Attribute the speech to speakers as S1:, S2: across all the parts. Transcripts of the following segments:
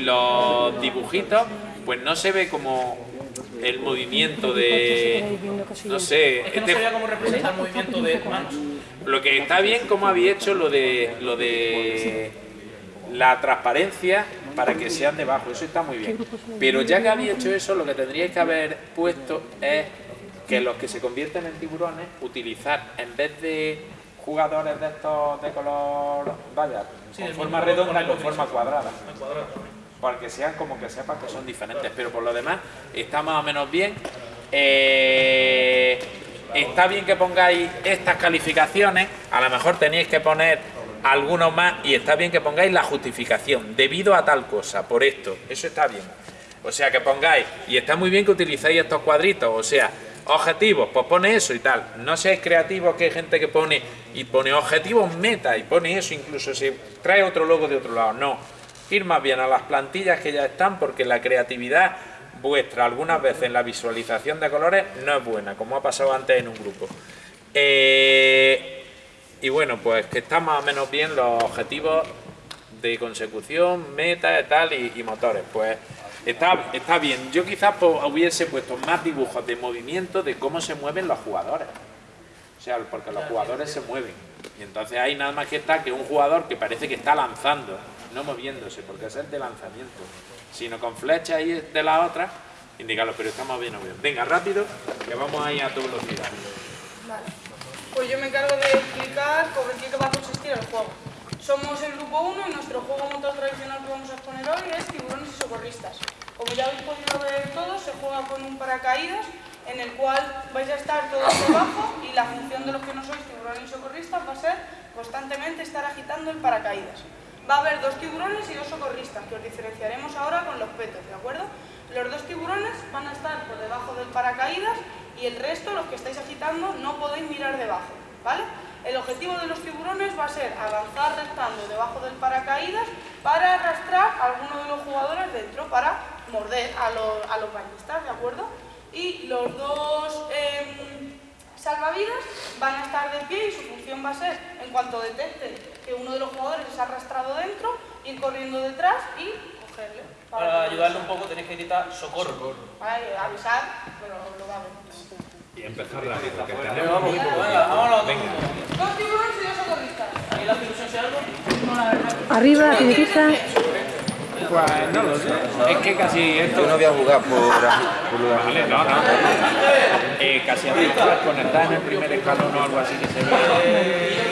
S1: y los dibujitos, pues no se ve como el movimiento de... no sé...
S2: Es que no
S1: este-
S2: sabía cómo representar el movimiento de manos.
S1: lo que está bien como había hecho lo de lo de la transparencia para que sean debajo, eso está muy bien. Pero ya que había hecho eso, lo que tendríais que haber puesto es que los que se convierten en tiburones, utilizar en vez de jugadores de estos de color, vaya,
S2: Sí,
S1: con
S2: del
S1: forma redonda y con forma cuadrada. Para que sean como que sepas que son diferentes, pero por lo demás está más o menos bien. Eh, está bien que pongáis estas calificaciones, a lo mejor tenéis que poner algunos más y está bien que pongáis la justificación, debido a tal cosa, por esto, eso está bien. O sea, que pongáis, y está muy bien que utilicéis estos cuadritos, o sea, objetivos, pues pone eso y tal. No seáis creativos, que hay gente que pone y pone objetivos meta y pone eso, incluso se trae otro logo de otro lado. No, ir más bien a las plantillas que ya están porque la creatividad vuestra algunas veces en la visualización de colores no es buena, como ha pasado antes en un grupo. Eh, y bueno, pues que están más o menos bien los objetivos de consecución, meta tal y, y motores. Pues está, está bien. Yo quizás pues, hubiese puesto más dibujos de movimiento de cómo se mueven los jugadores. O sea, porque los jugadores se mueven. Y entonces ahí nada más que está que un jugador que parece que está lanzando, no moviéndose, porque es el de lanzamiento, sino con flechas ahí de la otra, indicarlo, pero estamos bien bien. Venga, rápido, que vamos ahí a tu velocidad.
S3: Vale. Pues yo me encargo de explicar sobre qué va a consistir el juego. Somos el grupo 1 y nuestro juego motor tradicional que vamos a exponer hoy es tiburones y socorristas. Como ya habéis podido ver todos, se juega con un paracaídas en el cual vais a estar todos debajo y la función de los que no sois tiburones y socorristas va a ser constantemente estar agitando el paracaídas. Va a haber dos tiburones y dos socorristas, que os diferenciaremos ahora con los petos, ¿de acuerdo? Los dos tiburones van a estar por debajo del paracaídas y el resto, los que estáis agitando, no podéis mirar debajo, ¿vale? El objetivo de los tiburones va a ser avanzar restando debajo del paracaídas para arrastrar a alguno de los jugadores dentro para morder a los, a los bañistas, ¿de acuerdo? Y los dos em, salvavidas van a estar de pie y su función va a ser, en cuanto detecten que uno de los jugadores es arrastrado dentro, ir corriendo detrás y cogerle.
S2: Para
S3: que-
S2: ayudarle un poco tenéis que gritar socorro.
S3: Vale, avisar, pero lo va a ver.
S1: Y empezar que tenemos muy poco
S2: venga, vámonos.
S3: Dos tiburones y dos socorristas.
S2: ¿Aquí la ilusión se algo?
S4: Arriba, tiene que estar.
S1: Pues no lo sé. Es que casi esto
S5: Yo no voy a jugar por, por de
S1: Vale, no, no. Eh, casi a todas cuando está en el primer escalón o algo así que se ve.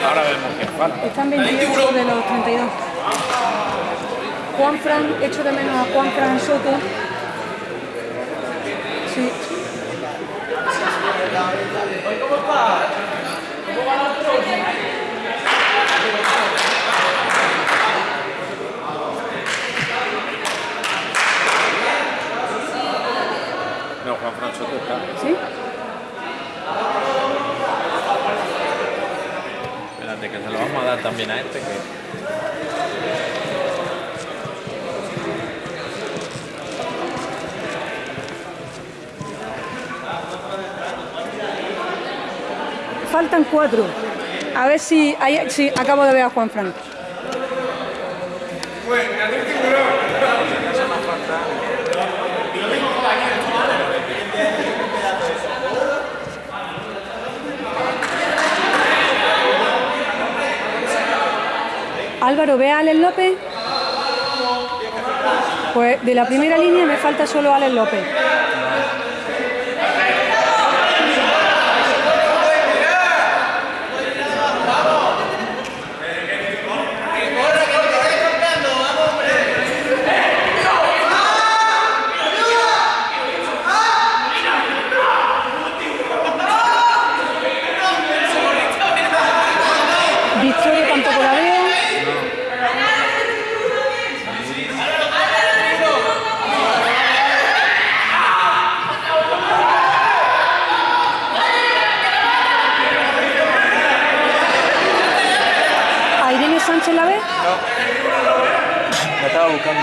S1: Ahora vemos que falta.
S4: Están 28 de los 32. Juan Fran, echo de menos a Juan Fran Soto. Sí.
S1: No, Juan Fran Soto está.
S4: ¿Sí?
S1: Espérate, que se lo vamos a dar también a este que.
S4: Faltan cuatro. A ver si, ahí- si acabo de ver a Juan Fran. Álvaro, ¿ve a Alex López? Pues de la primera línea me falta solo Alex López. No. La estaba buscando.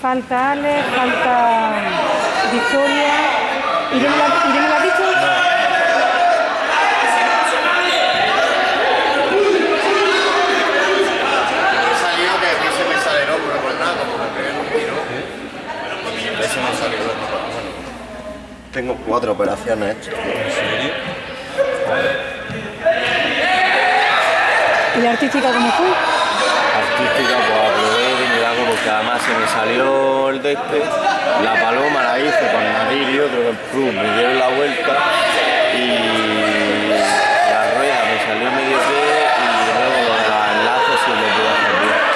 S4: Falta Ale, falta Victoria.
S6: Tengo cuatro operaciones hechas.
S4: ¿Y la artística cómo fue?
S6: Artística, pues aprobé de milagro porque además se me salió el de este, la paloma la hice con Nadir y otro, club, me dieron la vuelta y la rueda me salió medio pie y luego lo de los enlaces sí lo pude hacer bien.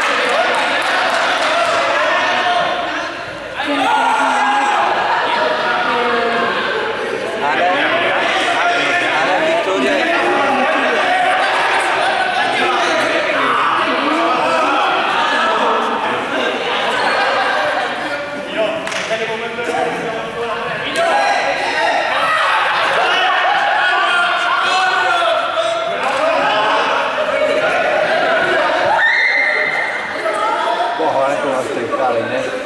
S5: Cojones con el trincado, Inés.